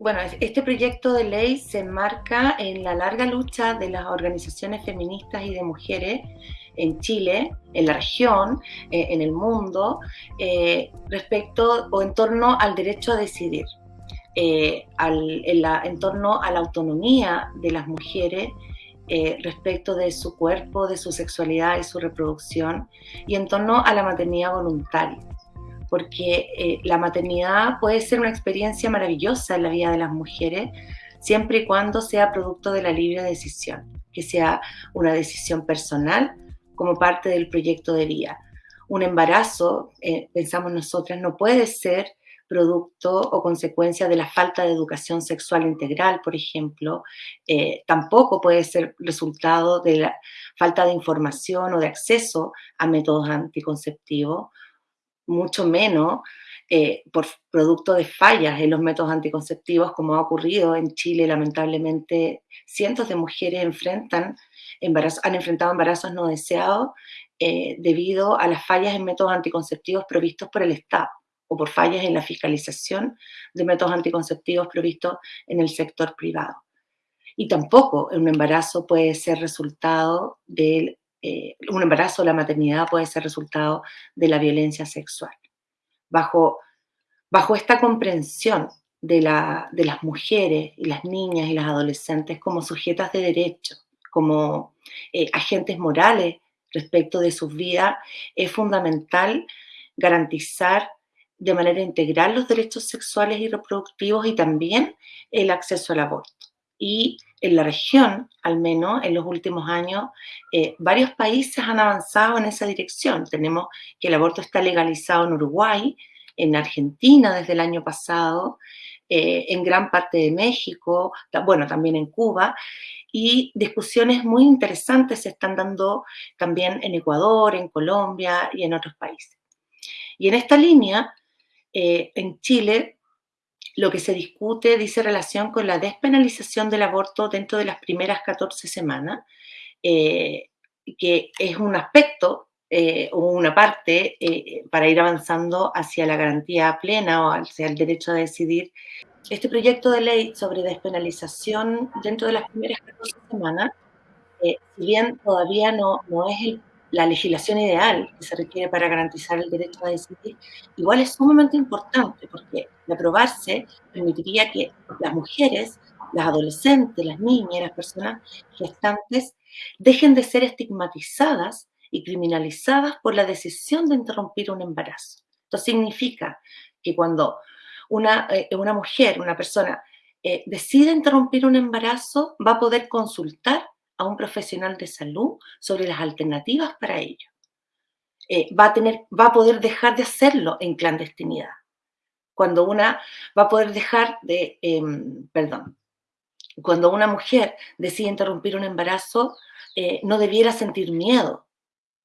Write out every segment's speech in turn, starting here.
Bueno, este proyecto de ley se enmarca en la larga lucha de las organizaciones feministas y de mujeres en Chile, en la región, eh, en el mundo, eh, respecto o en torno al derecho a decidir, eh, en, torno a la autonomía de las mujeres respecto de su cuerpo, de su sexualidad y su reproducción, y en torno a la maternidad voluntaria porque eh, la maternidad puede ser una experiencia maravillosa en la vida de las mujeres, siempre y cuando sea producto de la libre decisión, que sea una decisión personal como parte del proyecto de vida. Un embarazo, eh, pensamos nosotras, no puede ser producto o consecuencia de la falta de educación sexual integral, por ejemplo, eh, tampoco puede ser resultado de la falta de información o de acceso a métodos anticonceptivos mucho menos eh, por producto de fallas en los métodos anticonceptivos, como ha ocurrido en Chile, lamentablemente, cientos de mujeres enfrentan han enfrentado embarazos no deseados eh, debido a las fallas en métodos anticonceptivos provistos por el Estado o por fallas en la fiscalización de métodos anticonceptivos provistos en el sector privado. Y tampoco un embarazo puede ser resultado del eh, un embarazo la maternidad puede ser resultado de la violencia sexual. Bajo, bajo esta comprensión de las mujeres y las niñas y las adolescentes como sujetas de derecho, como eh, agentes morales respecto de sus vidas, es fundamental garantizar de manera integral los derechos sexuales y reproductivos y también el acceso al aborto. Y en la región, al menos en los últimos años, eh, varios países han avanzado en esa dirección. Tenemos que el aborto está legalizado en Uruguay, en Argentina desde el año pasado, eh, en gran parte de México, bueno, también en Cuba, y discusiones muy interesantes se están dando también en Ecuador, en Colombia y en otros países. Y en esta línea, eh, en Chile, lo que se discute dice relación con la despenalización del aborto dentro de las primeras 14 semanas, eh, que es un aspecto eh, o una parte eh, para ir avanzando hacia la garantía plena o hacia el derecho a decidir. Este proyecto de ley sobre despenalización dentro de las primeras 14 semanas, si bien todavía no, no es el la legislación ideal que se requiere para garantizar el derecho a decidir, igual es sumamente importante porque de aprobarse permitiría que las mujeres, las adolescentes, las niñas, las personas gestantes dejen de ser estigmatizadas y criminalizadas por la decisión de interrumpir un embarazo. Esto significa que cuando una, eh, una mujer, una persona, eh, decide interrumpir un embarazo, va a poder consultar a un profesional de salud sobre las alternativas para ello. Eh, va, a tener, va a poder dejar de hacerlo en clandestinidad. Cuando una va a poder dejar de, em, perdón, cuando una mujer decide interrumpir un embarazo, eh, no debiera sentir miedo,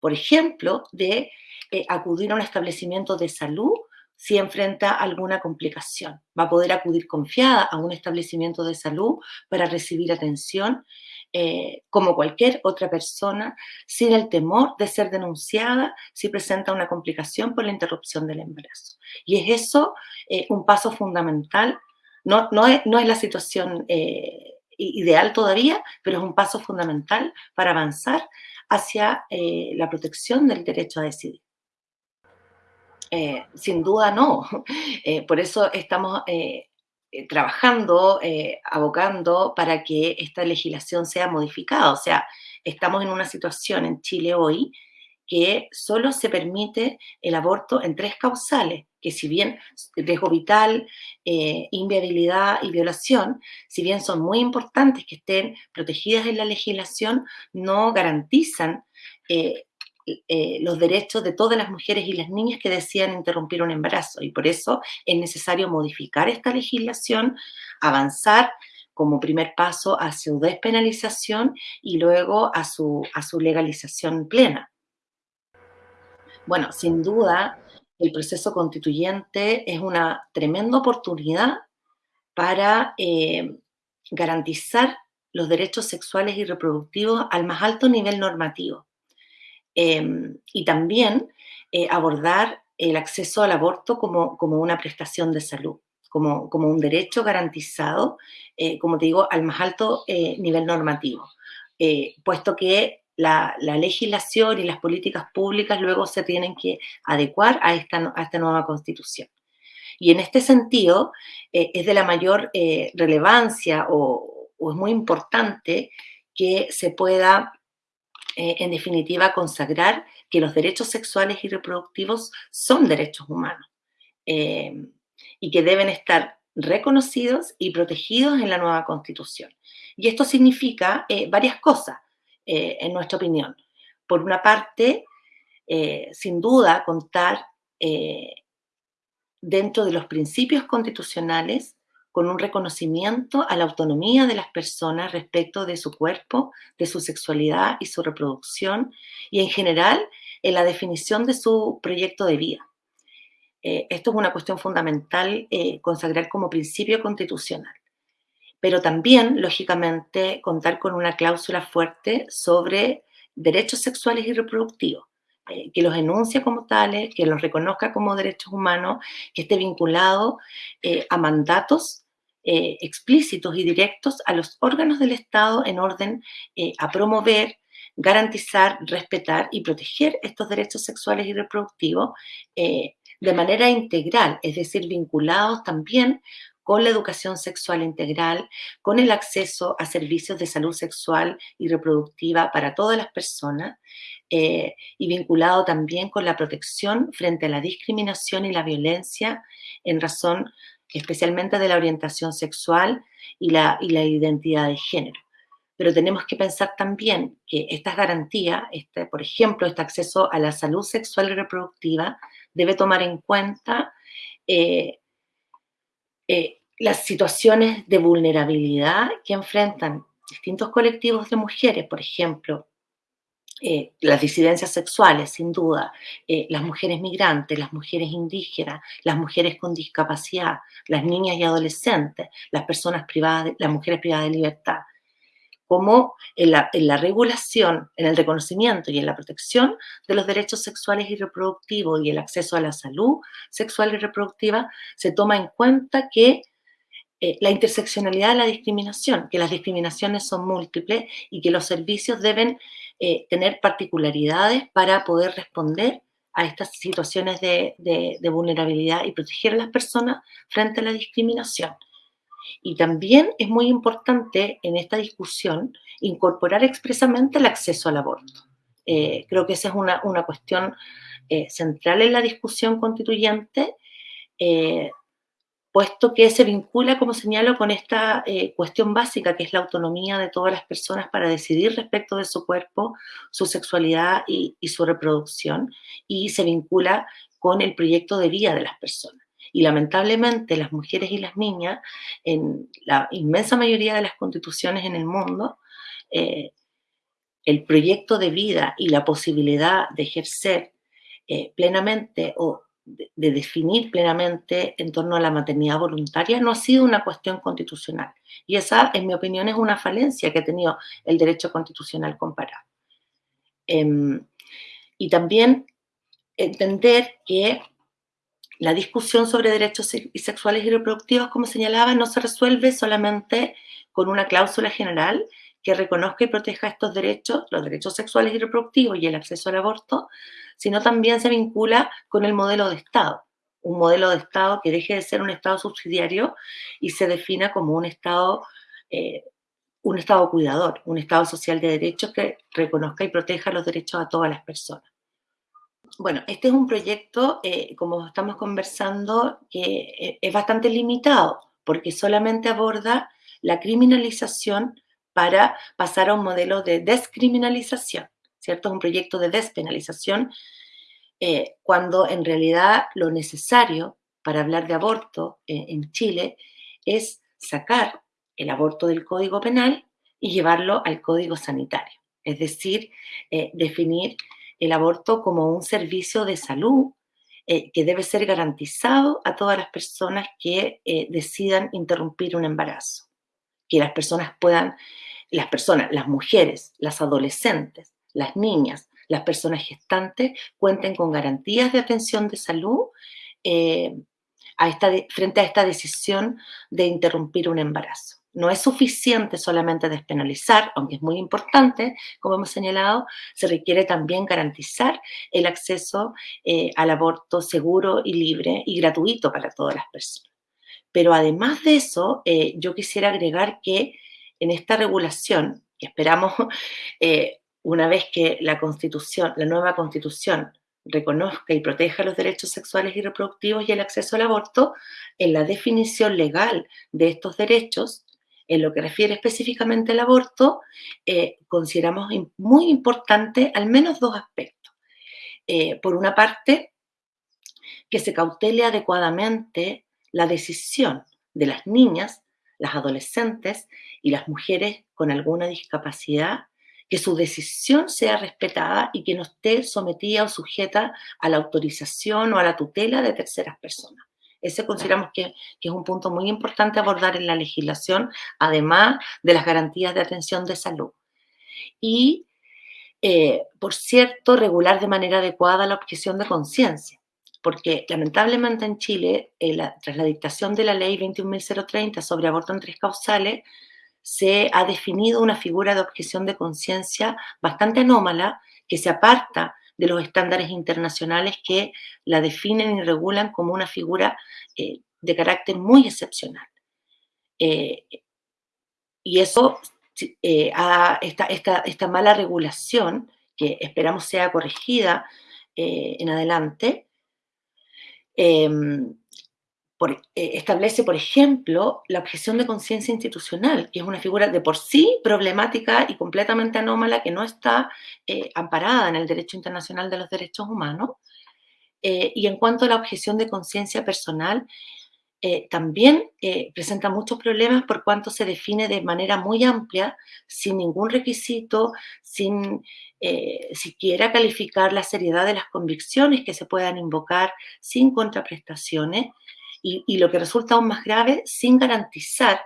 por ejemplo, de eh, acudir a un establecimiento de salud si enfrenta alguna complicación. Va a poder acudir confiada a un establecimiento de salud para recibir atención eh, como cualquier otra persona, sin el temor de ser denunciada si presenta una complicación por la interrupción del embarazo. Y es eso eh, un paso fundamental, no, no, es, no es la situación eh, ideal todavía, pero es un paso fundamental para avanzar hacia la protección del derecho a decidir. Sin duda no. por eso estamos eh, trabajando, eh, abocando para que esta legislación sea modificada. O sea, estamos en una situación en Chile hoy que solo se permite el aborto en tres causales, que si bien riesgo vital, eh, inviabilidad y violación, si bien son muy importantes que estén protegidas en la legislación, no garantizan eh, los derechos de todas las mujeres y las niñas que decían interrumpir un embarazo. Y por eso es necesario modificar esta legislación, avanzar como primer paso a su despenalización y luego a su, a su legalización plena. Bueno, sin duda, el proceso constituyente es una tremenda oportunidad para eh, garantizar los derechos sexuales y reproductivos al más alto nivel normativo. Em, y también eh, abordar el acceso al aborto como, como, una prestación de salud, como, como un derecho garantizado, eh, como te digo, al más alto eh, nivel normativo, puesto que la, la, legislación y las políticas públicas luego se tienen que adecuar a esta, a esta nueva constitución. Y en este sentido, es de la mayor relevancia o, es muy importante que se pueda, en definitiva, consagrar que los derechos sexuales y reproductivos son derechos humanos y que deben estar reconocidos y protegidos en la nueva constitución. Y esto significa eh, varias cosas, eh, en nuestra opinión. Por una parte, eh, sin duda, contar dentro de los principios constitucionales con un reconocimiento a la autonomía de las personas respecto de su cuerpo, de su sexualidad y su reproducción, y en general en la definición de su proyecto de vida. Eh, esto es una cuestión fundamental eh, consagrar como principio constitucional. Pero también, lógicamente, contar con una cláusula fuerte sobre derechos sexuales y reproductivos, eh, que los enuncie como tales, que los reconozca como derechos humanos, que esté vinculado a mandatos explícitos y directos a los órganos del Estado en orden a promover, garantizar, respetar y proteger estos derechos sexuales y reproductivos de manera integral, es decir, vinculados también con la educación sexual integral, con el acceso a servicios de salud sexual y reproductiva para todas las personas eh, y vinculado también con la protección frente a la discriminación y la violencia en razón especialmente de la orientación sexual y la, y la identidad de género. Pero tenemos que pensar también que estas garantías, este, por ejemplo, este acceso a la salud sexual y reproductiva, debe tomar en cuenta eh, eh, las situaciones de vulnerabilidad que enfrentan distintos colectivos de mujeres, por ejemplo, eh, las disidencias sexuales, sin duda, las mujeres migrantes, las mujeres indígenas, las mujeres con discapacidad, las niñas y adolescentes, las personas privadas, las mujeres privadas de libertad como en la, regulación, en el reconocimiento y en la protección de los derechos sexuales y reproductivos y el acceso a la salud sexual y reproductiva, se toma en cuenta que eh, la interseccionalidad de la discriminación, que las discriminaciones son múltiples y que los servicios deben eh, tener particularidades para poder responder a estas situaciones de vulnerabilidad y proteger a las personas frente a la discriminación. Y también es muy importante en esta discusión incorporar expresamente el acceso al aborto. Eh, creo que esa es una, cuestión eh, central en la discusión constituyente, puesto que se vincula, como señalo, con esta cuestión básica que es la autonomía de todas las personas para decidir respecto de su cuerpo, su sexualidad y su reproducción, y se vincula con el proyecto de vida de las personas. Y lamentablemente las mujeres y las niñas, en la inmensa mayoría de las constituciones en el mundo, eh, el proyecto de vida y la posibilidad de ejercer eh, plenamente o de, definir plenamente en torno a la maternidad voluntaria no ha sido una cuestión constitucional. Y esa, en mi opinión, es una falencia que ha tenido el derecho constitucional comparado. Em, y también entender que la discusión sobre derechos sexuales y reproductivos, como señalaba, no se resuelve solamente con una cláusula general que reconozca y proteja estos derechos, los derechos sexuales y reproductivos y el acceso al aborto, sino también se vincula con el modelo de Estado, un modelo de Estado que deje de ser un Estado subsidiario y se defina como un Estado, eh, un Estado cuidador, un Estado social de derechos que reconozca y proteja los derechos a todas las personas. Bueno, este es un proyecto, eh, como estamos conversando, que eh, es bastante limitado, porque solamente aborda la criminalización para pasar a un modelo de descriminalización, ¿cierto? Es un proyecto de despenalización, eh, cuando en realidad lo necesario para hablar de aborto en Chile es sacar el aborto del Código Penal y llevarlo al Código Sanitario, es decir, definir el aborto como un servicio de salud eh, que debe ser garantizado a todas las personas que eh, decidan interrumpir un embarazo. Que las personas puedan, las personas, las mujeres, las adolescentes, las niñas, las personas gestantes cuenten con garantías de atención de salud, eh, frente a esta decisión de interrumpir un embarazo. No es suficiente solamente despenalizar, aunque es muy importante, como hemos señalado, se requiere también garantizar el acceso eh, al aborto seguro y libre y gratuito para todas las personas. Pero además de eso, eh, yo quisiera agregar que en esta regulación, que esperamos eh, una vez que la constitución, la nueva constitución reconozca y proteja los derechos sexuales y reproductivos y el acceso al aborto, en la definición legal de estos derechos, en lo que refiere específicamente al aborto, eh, consideramos muy importante al menos dos aspectos. Por una parte, que se cautele adecuadamente la decisión de las niñas, las adolescentes y las mujeres con alguna discapacidad que su decisión sea respetada y que no esté sometida o sujeta a la autorización o a la tutela de terceras personas. Ese consideramos que, es un punto muy importante abordar en la legislación, además de las garantías de atención de salud. Y, eh, por cierto, regular de manera adecuada la objeción de conciencia, porque lamentablemente en Chile, eh, tras la dictación de la ley 21.030 sobre aborto en tres causales, se ha definido una figura de objeción de conciencia bastante anómala que se aparta de los estándares internacionales que la definen y regulan como una figura eh, de carácter muy excepcional. Eh, y eso, eh, esta, esta, mala regulación, que esperamos sea corregida en adelante, em, eh, establece, por ejemplo, la objeción de conciencia institucional, que es una figura de por sí problemática y completamente anómala que no está eh, amparada en el derecho internacional de los derechos humanos. Eh, y en cuanto a la objeción de conciencia personal, también presenta muchos problemas por cuanto se define de manera muy amplia, sin ningún requisito, sin siquiera calificar la seriedad de las convicciones que se puedan invocar, sin contraprestaciones. Y, lo que resulta aún más grave, sin garantizar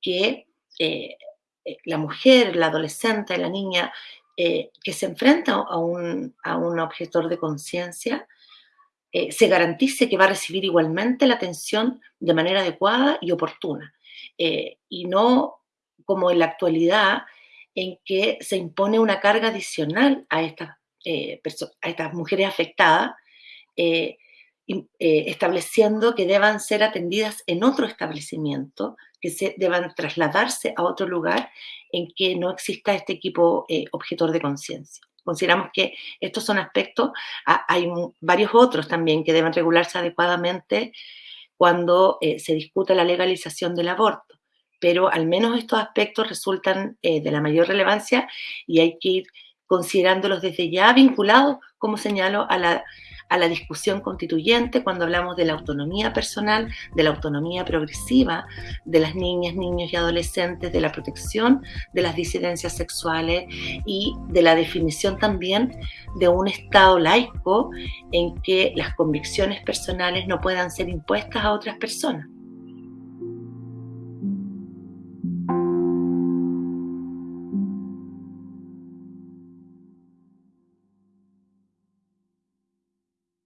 que eh, eh, la mujer, la adolescente, la niña eh, que se enfrenta a un, a un de conciencia, se garantice que va a recibir igualmente la atención de manera adecuada y oportuna. y no como en la actualidad, en que se impone una carga adicional a estas, a estas mujeres afectadas, eh, estableciendo que deban ser atendidas en otro establecimiento, que se deban trasladarse a otro lugar en que no exista este equipo eh, objetor de conciencia. Consideramos que estos son aspectos, hay varios otros también que deben regularse adecuadamente cuando eh, se discute la legalización del aborto, pero al menos estos aspectos resultan de la mayor relevancia y hay que ir considerándolos desde ya vinculados, como señalo, a la a la discusión constituyente cuando hablamos de la autonomía personal, de la autonomía progresiva de las niñas, niños y adolescentes, de la protección de las disidencias sexuales y de la definición también de un Estado laico en que las convicciones personales no puedan ser impuestas a otras personas.